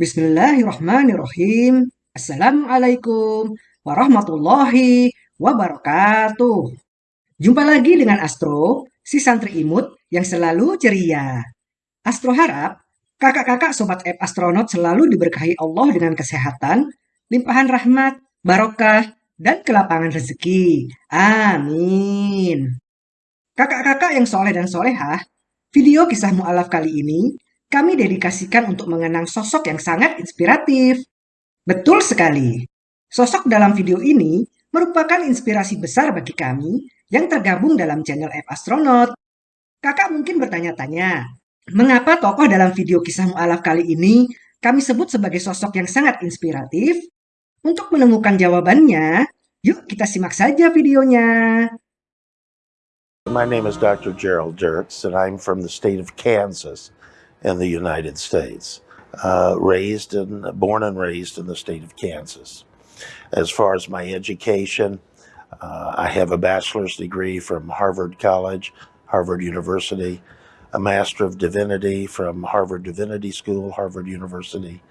Bismillahirrahmanirrahim. Assalamualaikum warahmatullahi wabarakatuh. Jumpa lagi dengan Astro, si santri imut yang selalu ceria. Astro harap kakak-kakak sobat app astronot selalu diberkahi Allah dengan kesehatan, limpahan rahmat, barokah, dan kelapangan rezeki. Amin. Kakak-kakak yang soleh dan solehah, video kisah mu'alaf kali ini kami dedikasikan untuk mengenang sosok yang sangat inspiratif. Betul sekali. Sosok dalam video ini merupakan inspirasi besar bagi kami yang tergabung dalam channel F Astronaut. Kakak mungkin bertanya-tanya, mengapa tokoh dalam video kisah mu'alaf kali ini kami sebut sebagai sosok yang sangat inspiratif? Untuk menemukan jawabannya, yuk kita simak saja videonya. My name is Dr. Gerald Dirks, and I'm from the state of Kansas. In the United States, uh, raised and born and raised in the state of Kansas. As far as my education, uh, I have a bachelor's degree from Harvard College, Harvard University, a Master of Divinity from Harvard Divinity School, Harvard University,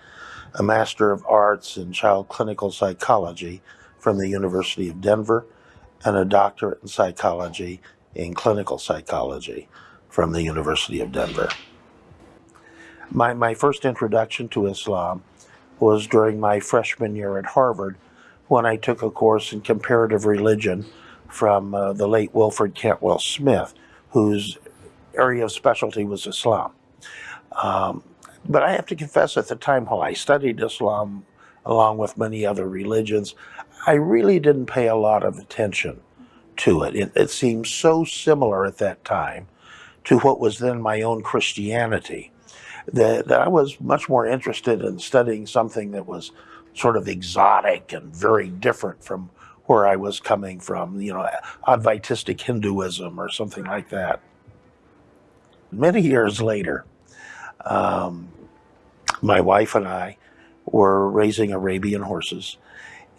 a Master of Arts in Child Clinical Psychology from the University of Denver, and a doctorate in psychology in clinical psychology from the University of Denver. My, my first introduction to Islam was during my freshman year at Harvard when I took a course in comparative religion from uh, the late Wilfred Cantwell Smith, whose area of specialty was Islam. Um, but I have to confess at the time while I studied Islam along with many other religions, I really didn't pay a lot of attention to it. It, it seemed so similar at that time to what was then my own Christianity that, that I was much more interested in studying something that was sort of exotic and very different from where I was coming from, you know, Advaitistic Hinduism or something like that. Many years later, um, my wife and I were raising Arabian horses,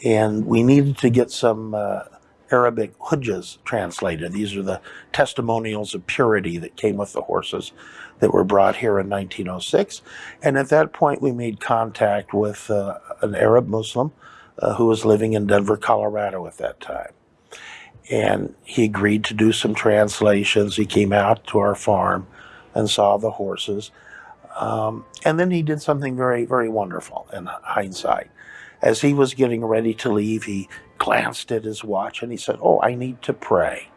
and we needed to get some uh, Arabic hujjas translated. These are the testimonials of purity that came with the horses that were brought here in 1906. And at that point, we made contact with uh, an Arab Muslim uh, who was living in Denver, Colorado at that time. And he agreed to do some translations. He came out to our farm and saw the horses. Um, and then he did something very, very wonderful in hindsight. As he was getting ready to leave, he glanced at his watch and he said, Oh, I need to pray.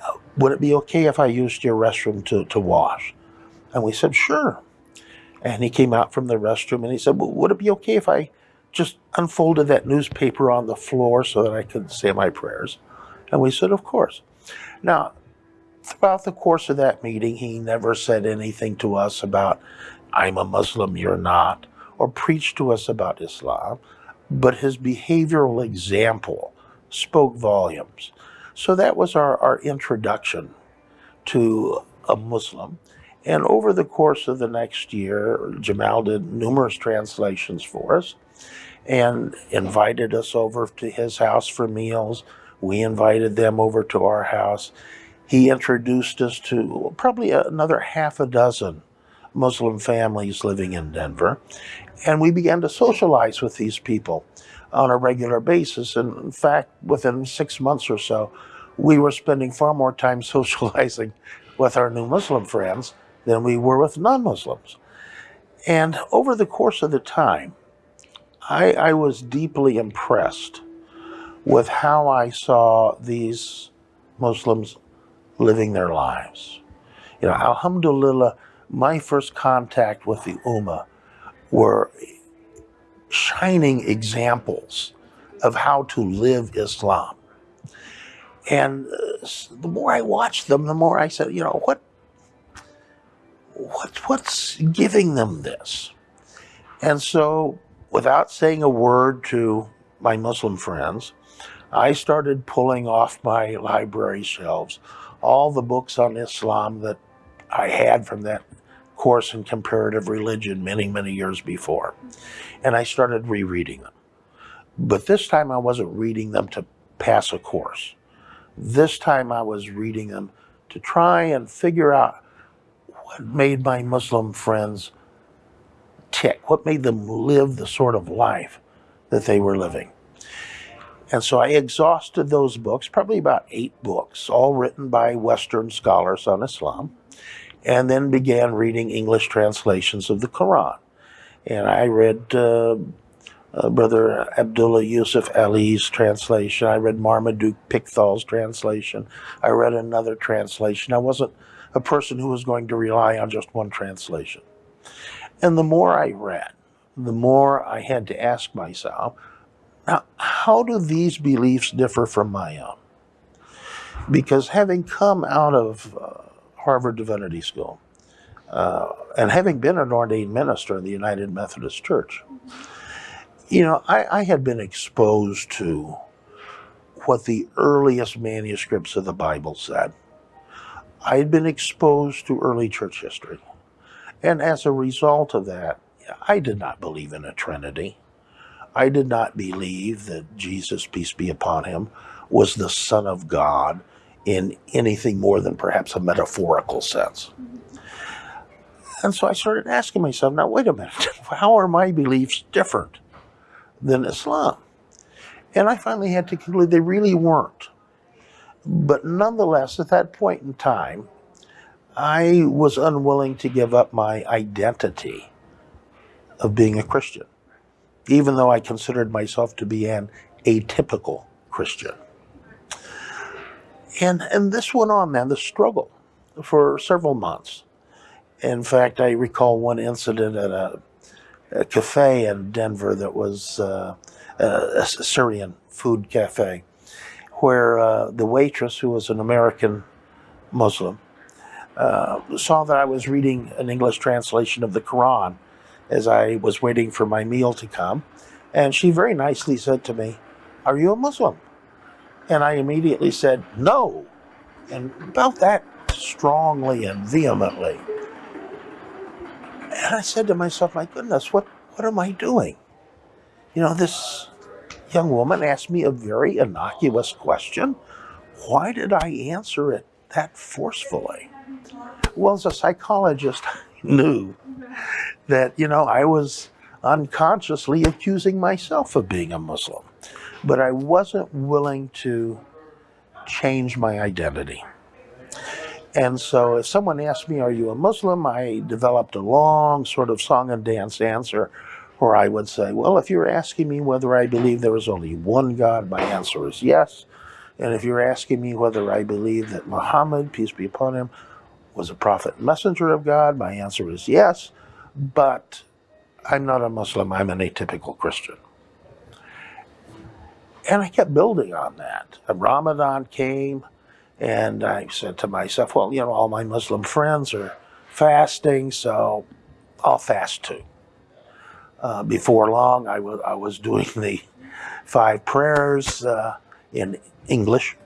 Uh, would it be okay if I used your restroom to, to wash? And we said, Sure. And he came out from the restroom and he said, well, Would it be okay if I just unfolded that newspaper on the floor so that I could say my prayers? And we said, Of course. Now, throughout the course of that meeting, he never said anything to us about, I'm a Muslim, you're not, or preached to us about Islam but his behavioral example spoke volumes. So that was our, our introduction to a Muslim. And over the course of the next year, Jamal did numerous translations for us and invited us over to his house for meals. We invited them over to our house. He introduced us to probably another half a dozen Muslim families living in Denver. And we began to socialize with these people on a regular basis. And in fact, within six months or so, we were spending far more time socializing with our new Muslim friends than we were with non Muslims. And over the course of the time, I, I, was deeply impressed with how I saw these Muslims living their lives. You know, Alhamdulillah, my first contact with the Ummah were shining examples of how to live Islam. And uh, the more I watched them, the more I said, you know, what, what, what's giving them this? And so, without saying a word to my Muslim friends, I started pulling off my library shelves all the books on Islam that I had from that course in comparative religion many, many years before. And I started rereading them. But this time I wasn't reading them to pass a course. This time I was reading them to try and figure out what made my Muslim friends tick? What made them live the sort of life that they were living? And so I exhausted those books, probably about eight books, all written by Western scholars on Islam, and then began reading English translations of the Quran. And I read uh, uh, Brother Abdullah Yusuf Ali's translation. I read Marmaduke Pickthall's translation. I read another translation. I wasn't a person who was going to rely on just one translation. And the more I read, the more I had to ask myself, now, how do these beliefs differ from my own? Because having come out of uh, Harvard Divinity School uh, and having been an ordained minister in the United Methodist Church, you know, I, I had been exposed to what the earliest manuscripts of the Bible said. I had been exposed to early church history. And as a result of that, I did not believe in a Trinity. I did not believe that Jesus, peace be upon him, was the Son of God in anything more than perhaps a metaphorical sense. And so I started asking myself, now, wait a minute, how are my beliefs different than Islam? And I finally had to conclude they really weren't. But nonetheless, at that point in time, I was unwilling to give up my identity of being a Christian, even though I considered myself to be an atypical Christian. And, and this went on man, the struggle, for several months. In fact, I recall one incident at a, a cafe in Denver that was uh, a Syrian food cafe, where uh, the waitress, who was an American Muslim, uh, saw that I was reading an English translation of the Quran as I was waiting for my meal to come. And she very nicely said to me, Are you a Muslim? And I immediately said, No. And about that strongly and vehemently. And I said to myself, My goodness, what, what am I doing? You know, this young woman asked me a very innocuous question. Why did I answer it that forcefully? Well, as a psychologist, I knew that, you know, I was unconsciously accusing myself of being a Muslim. But I wasn't willing to change my identity. And so if someone asked me, Are you a Muslim? I developed a long sort of song and dance answer where I would say, Well, if you're asking me whether I believe there is only one God, my answer is yes. And if you're asking me whether I believe that Muhammad, peace be upon him, was a prophet messenger of God, my answer is yes. But I'm not a Muslim, I'm an atypical Christian. And I kept building on that. And Ramadan came, and I said to myself, well, you know, all my Muslim friends are fasting, so I'll fast too. Uh, before long, I was, I was doing the five prayers uh, in English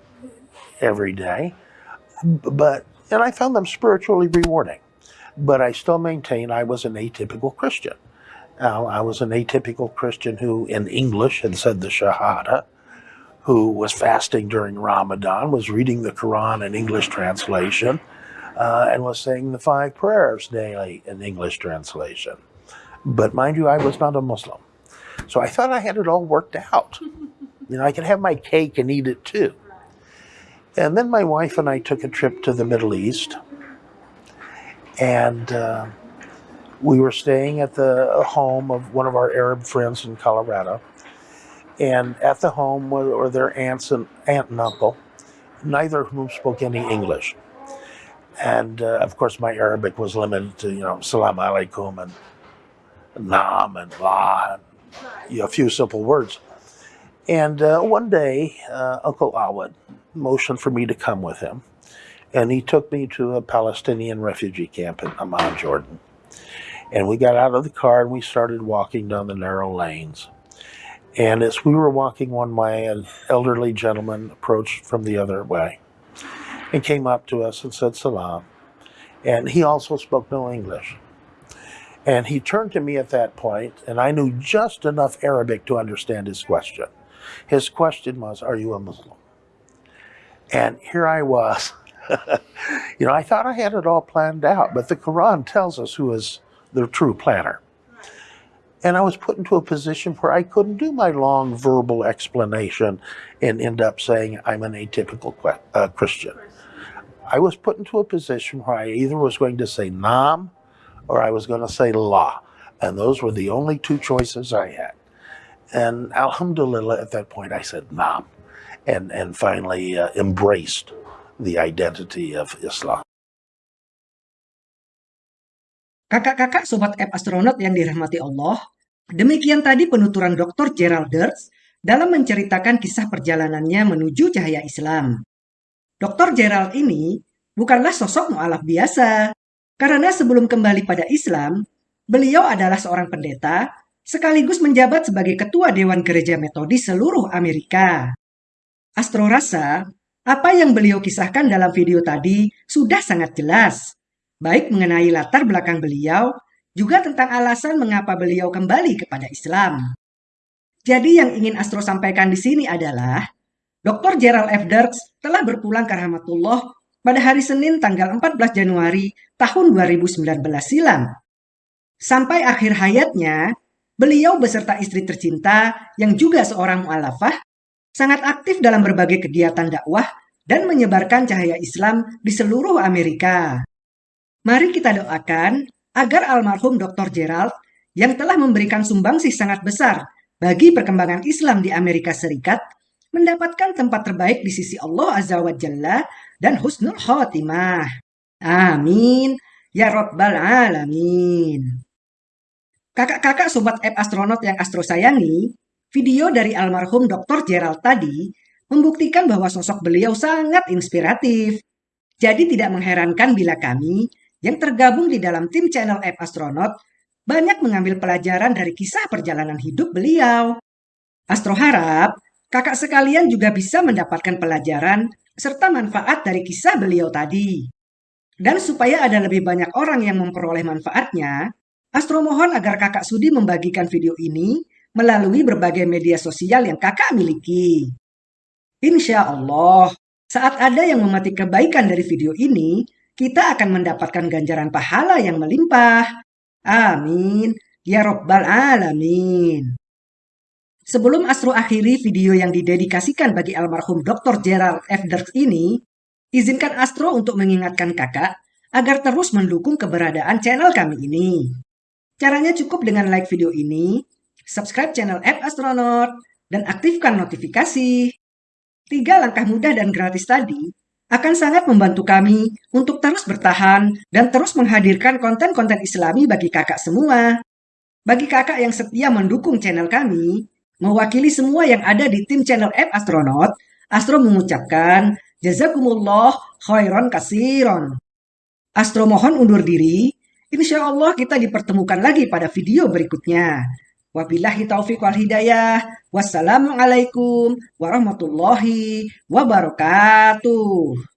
every day. But, and I found them spiritually rewarding. But I still maintain I was an atypical Christian. I was an atypical Christian who, in English, had said the Shahada, who was fasting during Ramadan, was reading the Quran in English translation, uh, and was saying the five prayers daily in English translation. But mind you, I was not a Muslim. So I thought I had it all worked out. You know, I could have my cake and eat it too. And then my wife and I took a trip to the Middle East. And uh, we were staying at the home of one of our Arab friends in Colorado. And at the home were their aunts and aunt and uncle, neither of whom spoke any English. And uh, of course, my Arabic was limited to, you know, salam alaikum and nam and la, and you know, a few simple words. And uh, one day, uh, Uncle Awad motioned for me to come with him. And he took me to a Palestinian refugee camp in Amman, Jordan. And we got out of the car and we started walking down the narrow lanes. And as we were walking one way, an elderly gentleman approached from the other way and came up to us and said salam. And he also spoke no English. And he turned to me at that point, and I knew just enough Arabic to understand his question. His question was, Are you a Muslim? And here I was. you know, I thought I had it all planned out, but the Quran tells us who is the true planner. And I was put into a position where I couldn't do my long verbal explanation and end up saying I'm an atypical uh, Christian. I was put into a position where I either was going to say Nam or I was going to say La. And those were the only two choices I had. And Alhamdulillah, at that point, I said Nam and, and finally uh, embraced the identity of Islam. Kakak-kakak sobat app astronaut yang dirahmati Allah, demikian tadi penuturan Dr. Gerald Dirks dalam menceritakan kisah perjalanannya menuju cahaya Islam. Dr. Gerald ini bukanlah sosok mu'alaf biasa, karena sebelum kembali pada Islam, beliau adalah seorang pendeta sekaligus menjabat sebagai ketua Dewan Gereja Metodis seluruh Amerika. Astro rasa, apa yang beliau kisahkan dalam video tadi sudah sangat jelas baik mengenai latar belakang beliau, juga tentang alasan mengapa beliau kembali kepada Islam. Jadi yang ingin Astro sampaikan di sini adalah, Dr. Gerald F. Dirks telah berpulang ke rahmatullah pada hari Senin tanggal 14 Januari tahun 2019 silam. Sampai akhir hayatnya, beliau beserta istri tercinta yang juga seorang mu'alafah sangat aktif dalam berbagai kegiatan dakwah dan menyebarkan cahaya Islam di seluruh Amerika. Mari kita doakan agar almarhum Dr. Gerald yang telah memberikan sumbangsih sangat besar bagi perkembangan Islam di Amerika Serikat mendapatkan tempat terbaik di sisi Allah Azza wa Jalla dan husnul khotimah. Amin. Ya Rabbal Alamin. Kakak-kakak sobat app astronot yang astro sayangi, video dari almarhum Dr. Gerald tadi membuktikan bahwa sosok beliau sangat inspiratif. Jadi tidak mengherankan bila kami yang tergabung di dalam tim channel App Astronaut banyak mengambil pelajaran dari kisah perjalanan hidup beliau. Astro harap kakak sekalian juga bisa mendapatkan pelajaran serta manfaat dari kisah beliau tadi. Dan supaya ada lebih banyak orang yang memperoleh manfaatnya, Astro mohon agar kakak Sudi membagikan video ini melalui berbagai media sosial yang kakak miliki. Insya Allah, saat ada yang memetik kebaikan dari video ini, kita akan mendapatkan ganjaran pahala yang melimpah. Amin. Ya Rabbal Alamin. Sebelum Astro akhiri video yang didedikasikan bagi almarhum Dr. Gerald F. Dirks ini, izinkan Astro untuk mengingatkan kakak agar terus mendukung keberadaan channel kami ini. Caranya cukup dengan like video ini, subscribe channel App Astronaut, dan aktifkan notifikasi. Tiga langkah mudah dan gratis tadi akan sangat membantu kami untuk terus bertahan dan terus menghadirkan konten-konten islami bagi kakak semua. Bagi kakak yang setia mendukung channel kami, mewakili semua yang ada di tim channel App Astronaut, Astro mengucapkan Jazakumullah khairan kasiron. Astro mohon undur diri, insya Allah kita dipertemukan lagi pada video berikutnya. Wabillahi taufiq wal hidayah. Wassalamualaikum warahmatullahi wabarakatuh.